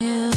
You.